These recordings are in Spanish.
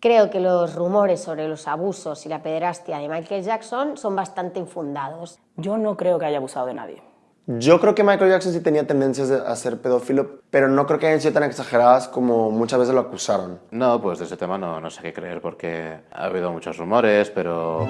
Creo que los rumores sobre los abusos y la pederastia de Michael Jackson son bastante infundados. Yo no creo que haya abusado de nadie. Yo creo que Michael Jackson sí tenía tendencias de- a ser pedófilo, pero no creo que hayan sido tan exageradas como muchas veces lo acusaron. No, pues de ese tema no, no sé qué creer porque ha habido muchos rumores, pero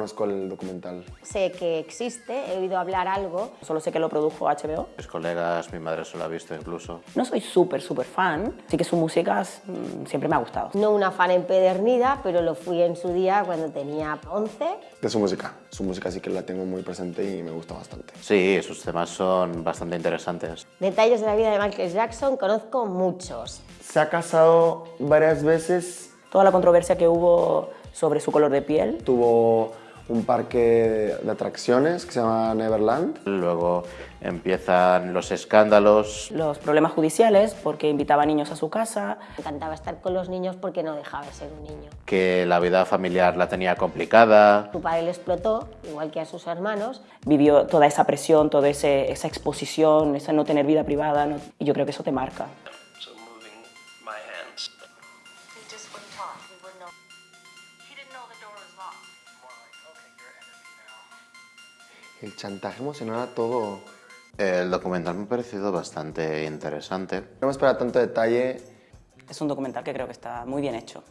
conozco el documental. Sé que existe, he oído hablar algo. Solo sé que lo produjo HBO. mis colegas, mi madre se lo ha visto incluso. No soy súper, súper fan, sí que su música mm, siempre me ha gustado. No una fan empedernida, pero lo fui en su día cuando tenía 11. De su música. Su música sí que la tengo muy presente y me gusta bastante. Sí, sus temas son bastante interesantes. Detalles de la vida de Michael Jackson conozco muchos. Se ha casado varias veces, Toda la controversia que hubo sobre su color de piel, tuvo un parque de atracciones que se llama Neverland. Luego empiezan los escándalos. los problemas judiciales porque invitaba niños a su casa, Me encantaba estar con los niños porque no dejaba de ser un niño. que la vida familiar la tenía complicada. Su padre le explotó, igual que a sus hermanos. vivió toda esa presión, toda ese- esa exposición, esa no tener vida privada, ¿no? y yo creo que eso te marca. El chantaje emocional a todo. El documental me ha parecido bastante interesante. No me espera tanto detalle. Es un documental que creo que está muy bien hecho.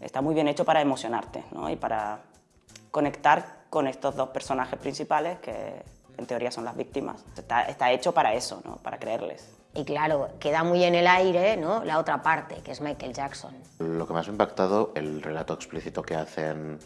Está muy bien hecho para emocionarte ¿no? y para conectar con estos dos personajes principales que en teoría son las víctimas. Está, está hecho para eso, ¿no? para creerles. Y claro, queda muy en el aire ¿no? la otra parte, que es Michael Jackson. Lo que más me ha impactado, el relato explícito que hacen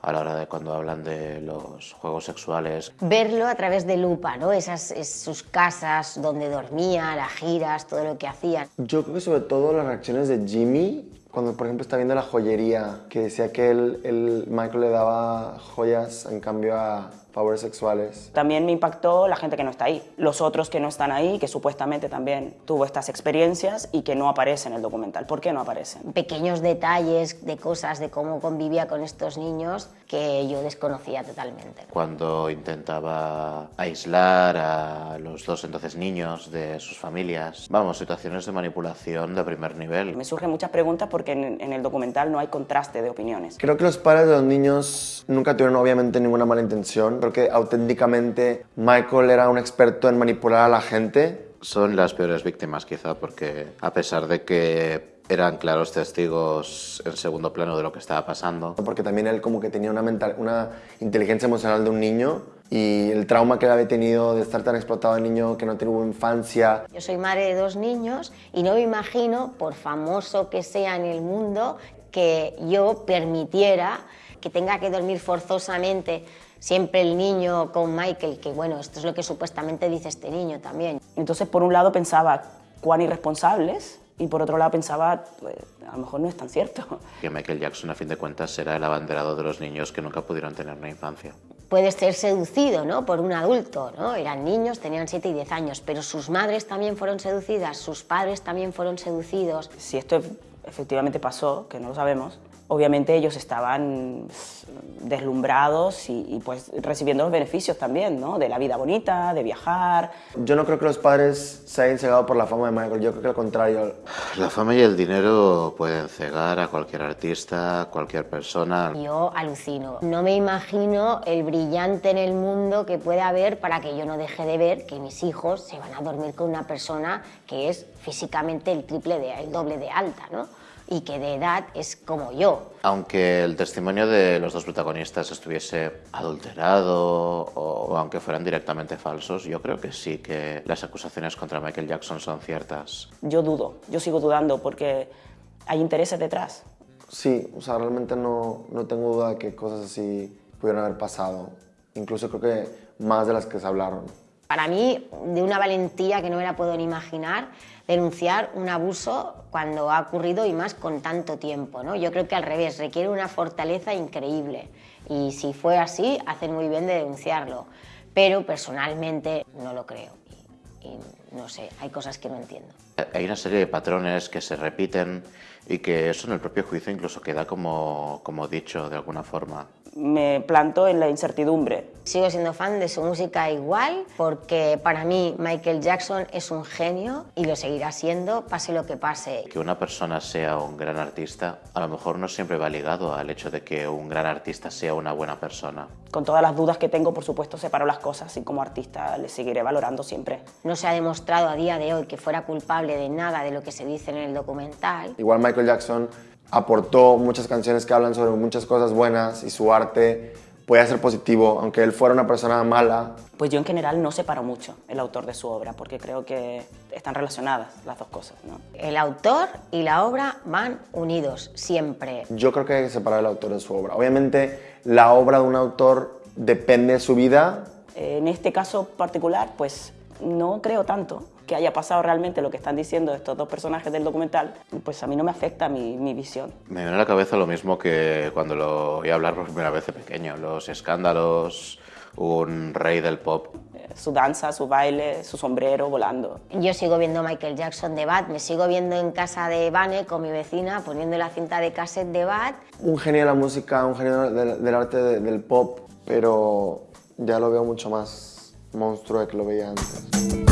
a la hora de cuando hablan de los juegos sexuales. Verlo a través de lupa, ¿no? Esas, es- sus casas donde dormía, las giras, todo lo que hacían. Yo creo que sobre todo las reacciones de Jimmy, cuando por ejemplo está viendo la joyería, que decía que él, él- Michael le daba joyas en cambio a favores sexuales. También me impactó la gente que no está ahí, los otros que no están ahí, que supuestamente también tuvo estas experiencias y que no aparecen en el documental. ¿Por qué no aparecen? Pequeños detalles de cosas, de cómo convivía con estos niños que yo desconocía totalmente. Cuando intentaba aislar a los dos entonces niños de sus familias. Vamos, situaciones de manipulación de primer nivel. Me surgen muchas preguntas porque en, en el documental no hay contraste de opiniones. Creo que los padres de los niños nunca tuvieron obviamente ninguna mala intención. Creo que auténticamente Michael era un experto en manipular a la gente. Son las peores víctimas quizá porque a pesar de que eran claros testigos en segundo plano de lo que estaba pasando, Porque también él como que tenía una, mental, una inteligencia emocional de un niño y el trauma que él había tenido de estar tan explotado de niño, que no tuvo infancia. Yo soy madre de dos niños y no me imagino, por famoso que sea en el mundo, que yo permitiera que tenga que dormir forzosamente siempre el niño con Michael, que bueno, esto es lo que supuestamente dice este niño también. Entonces, por un lado pensaba cuán irresponsables y por otro lado pensaba, pues, a lo mejor no es tan cierto. que Michael Jackson a fin de cuentas era el abanderado de los niños que nunca pudieron tener una infancia. Puede ser seducido ¿no? por un adulto, ¿no? eran niños, tenían 7 y 10 años, pero sus madres también fueron seducidas, sus padres también fueron seducidos. Si esto efectivamente pasó, que no lo sabemos, obviamente ellos estaban pues, deslumbrados y, y, pues recibiendo los beneficios también, ¿no? De la vida bonita, de viajar. Yo no creo que los padres se hayan cegado por la fama de Michael, yo creo que al contrario. La fama y el dinero pueden cegar a cualquier artista, a cualquier persona. Yo alucino. No me imagino el brillante en el mundo que puede haber para que yo no deje de ver que mis hijos se van a dormir con una persona que es físicamente el triple de, el doble de alta, ¿no? Y que de edad es como yo. Aunque el testimonio de los dos protagonistas estuviese adulterado o aunque fueran directamente falsos, yo creo que sí que las acusaciones contra Michael Jackson son ciertas. Yo dudo, yo sigo dudando porque hay intereses detrás. Sí, o sea, realmente no, no tengo duda de que cosas así pudieron haber pasado. Incluso creo que más de las que se hablaron. Para mí, de una valentía que no me la puedo ni imaginar, denunciar un abuso cuando ha ocurrido y más con tanto tiempo. ¿no? Yo creo que al revés, requiere una fortaleza increíble y si fue así, hacen muy bien de denunciarlo. Pero personalmente no lo creo y, y no sé, hay cosas que no entiendo. Hay una serie de patrones que se repiten y que eso en el propio juicio incluso queda como, como dicho de alguna forma. Me planto en la incertidumbre. Sigo siendo fan de su música igual porque para mí Michael Jackson es un genio y lo seguirá siendo pase lo que pase. Que una persona sea un gran artista a lo mejor no siempre va ligado al hecho de que un gran artista sea una buena persona. Con todas las dudas que tengo, por supuesto, separo las cosas y como artista le seguiré valorando siempre. No se ha demostrado a día de hoy que fuera culpable de nada de lo que se dice en el documental. Igual Michael Jackson aportó muchas canciones que hablan sobre muchas cosas buenas y su arte podía ser positivo, aunque él fuera una persona mala. Pues yo en general no separo mucho el autor de su obra, porque creo que están relacionadas las dos cosas. ¿no? El autor y la obra van unidos siempre. Yo creo que hay que separar el autor de su obra. Obviamente la obra de un autor depende de su vida. En este caso particular, pues no creo tanto que haya pasado realmente lo que están diciendo estos dos personajes del documental, pues a mí no me afecta mi, mi visión. Me viene a la cabeza lo mismo que cuando lo oí hablar por primera vez de pequeño, los escándalos, un rey del pop. Eh, Su danza, su baile, su sombrero volando. Yo sigo viendo Michael Jackson de Bad, me sigo viendo en casa de Vane con mi vecina poniendo la cinta de cassette de Bad. Un genio de la música, un genio del, del arte de- del pop, pero ya lo veo mucho más monstruo de que lo veía antes.